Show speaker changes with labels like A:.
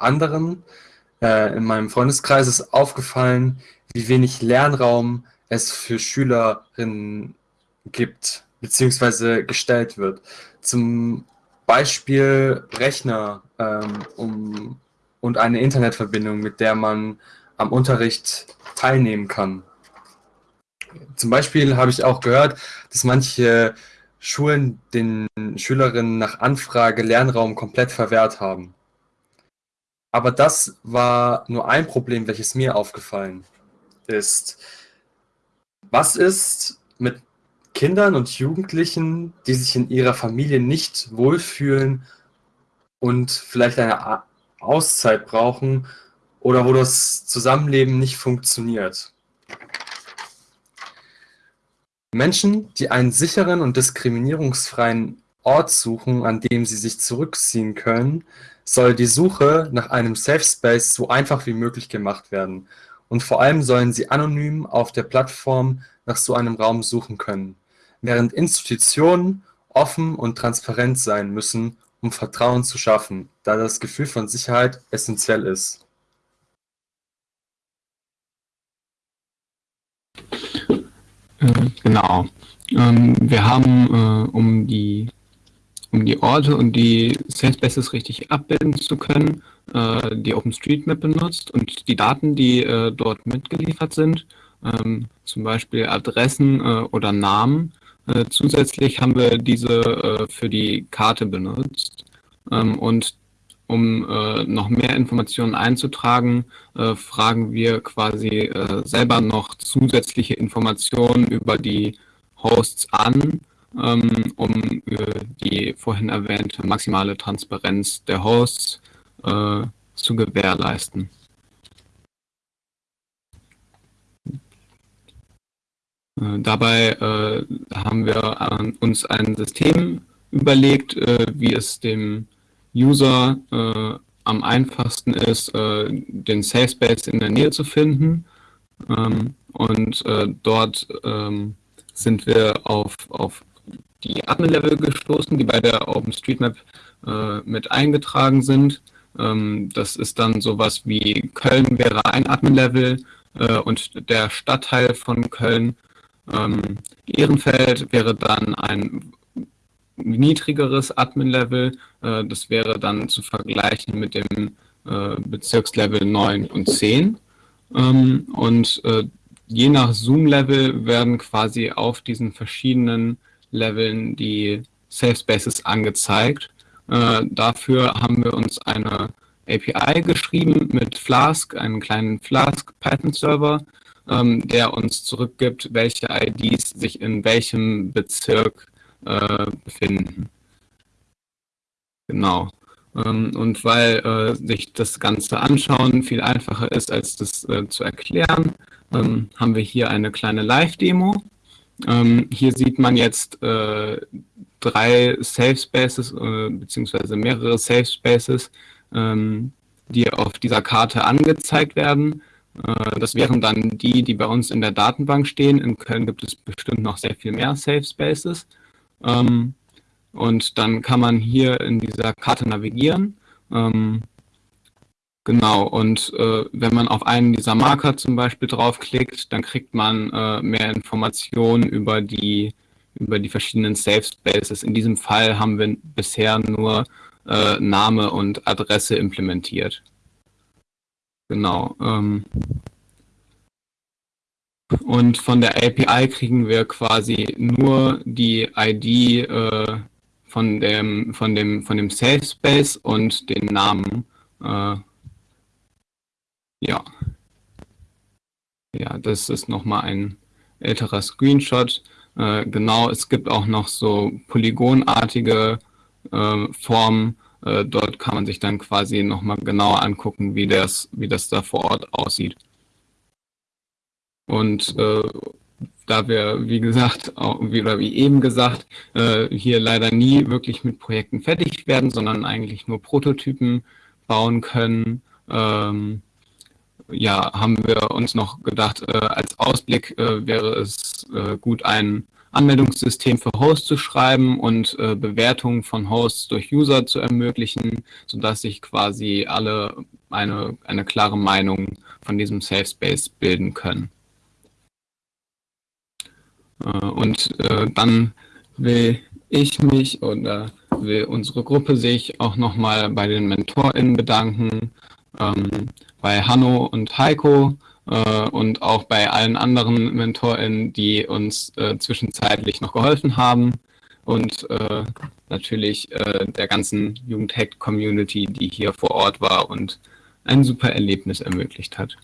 A: anderen äh, in meinem Freundeskreis ist aufgefallen, wie wenig Lernraum es für Schülerinnen gibt, beziehungsweise gestellt wird. Zum Beispiel Rechner ähm, um, und eine Internetverbindung, mit der man am Unterricht teilnehmen kann. Zum Beispiel habe ich auch gehört, dass manche Schulen den Schülerinnen nach Anfrage Lernraum komplett verwehrt haben. Aber das war nur ein Problem, welches mir aufgefallen ist. Was ist mit Kindern und Jugendlichen, die sich in ihrer Familie nicht wohlfühlen und vielleicht eine Auszeit brauchen oder wo das Zusammenleben nicht funktioniert? Menschen, die einen sicheren und diskriminierungsfreien Ort suchen, an dem sie sich zurückziehen können, soll die Suche nach einem Safe Space so einfach wie möglich gemacht werden, und vor allem sollen sie anonym auf der Plattform nach so einem Raum suchen können, während Institutionen offen und transparent sein müssen, um Vertrauen zu schaffen, da das Gefühl von Sicherheit essentiell ist.
B: Äh, genau. Ähm, wir haben, äh, um die um die Orte und die Safe Spaces richtig abbilden zu können, äh, die OpenStreetMap benutzt und die Daten, die dort mitgeliefert sind, ähm, zum Beispiel Adressen oder Namen. zusätzlich haben wir diese für die Karte benutzt. Ähm, und um äh, noch mehr Informationen einzutragen, äh, fragen wir quasi äh, selber noch zusätzliche Informationen über die Hosts an, ähm, um äh, die vorhin erwähnte maximale Transparenz der Hosts äh, zu gewährleisten. Äh, dabei haben wir uns ein System überlegt, wie es dem User äh, am einfachsten ist, äh, den Safe Space in der Nähe zu finden. Ähm, und äh, dort ähm, sind wir auf, auf die Admin-Level gestoßen, die bei der OpenStreetMap äh, mit eingetragen sind. Ähm, das ist dann sowas wie Köln wäre ein Admin-Level äh, und der Stadtteil von Köln. Ähm, Ehrenfeld wäre dann ein niedrigeres Admin-Level. Äh, das wäre dann zu vergleichen mit dem äh, Bezirkslevel 9 und 10. Ähm, und äh, je nach Zoom-Level werden quasi auf diesen verschiedenen Leveln die Safe Spaces angezeigt. dafür haben wir uns eine API geschrieben mit Flask, einen kleinen Flask Python-Server, ähm, der uns zurückgibt, welche IDs sich in welchem Bezirk äh, befinden. Genau. Ähm, und weil äh, sich das Ganze anschauen viel einfacher ist, als das äh, zu erklären, ähm, haben wir hier eine kleine Live-Demo. Ähm, hier sieht man jetzt äh, drei Safe Spaces äh, beziehungsweise mehrere Safe Spaces, ähm, die auf dieser Karte angezeigt werden. Äh, das wären dann die, die bei uns in der Datenbank stehen. In Köln gibt es bestimmt noch sehr viel mehr Safe Spaces. Ähm, und dann kann man hier in dieser Karte navigieren. Ähm, genau, und äh, wenn man auf einen dieser Marker zum Beispiel draufklickt, dann kriegt man äh, mehr Informationen über die, über die verschiedenen Safe Spaces. In diesem Fall haben wir bisher nur äh, Name und Adresse implementiert. Genau. Ähm, und von der API kriegen wir quasi nur die ID äh, von, dem, von, dem, von dem Safe Space und den Namen. Äh, ja. Ja, das ist nochmal ein älterer Screenshot. Äh, genau, es gibt auch noch so polygonartige äh, Formen. Äh, dort kann man sich dann quasi nochmal genauer angucken, wie das, wie das da vor Ort aussieht. Und äh, da wir, wie gesagt, auch, wie, oder wie eben gesagt, äh, hier leider nie wirklich mit Projekten fertig werden, sondern eigentlich nur Prototypen bauen können, ähm, ja, haben wir uns noch gedacht, äh, als Ausblick äh, wäre es äh, gut, ein, Anmeldungssystem für Hosts zu schreiben und äh, Bewertungen von Hosts durch User zu ermöglichen, sodass sich quasi alle eine, eine klare Meinung von diesem Safe Space bilden können. Äh, und äh, dann will ich mich oder will unsere Gruppe sich auch nochmal bei den MentorInnen bedanken, ähm, bei Hanno und Heiko äh, und auch bei allen anderen MentorInnen, die uns äh, zwischenzeitlich noch geholfen haben und äh, natürlich äh, der ganzen Jugendhack-Community, die hier vor Ort war und ein super Erlebnis ermöglicht hat.